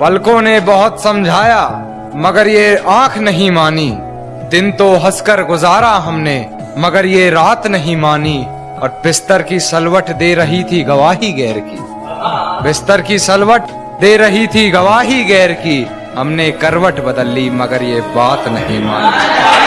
पलकों ने बहुत समझाया, मगर ये आँख नहीं मानी। दिन तो हंसकर गुजारा हमने, मगर ये रात नहीं मानी। और बिस्तर की सलवट दे रही थी गवाही गैर की। बिस्तर की सलवट दे रही थी गवाही गैर की। हमने करवट बदल ली, मगर ये बात नहीं मानी।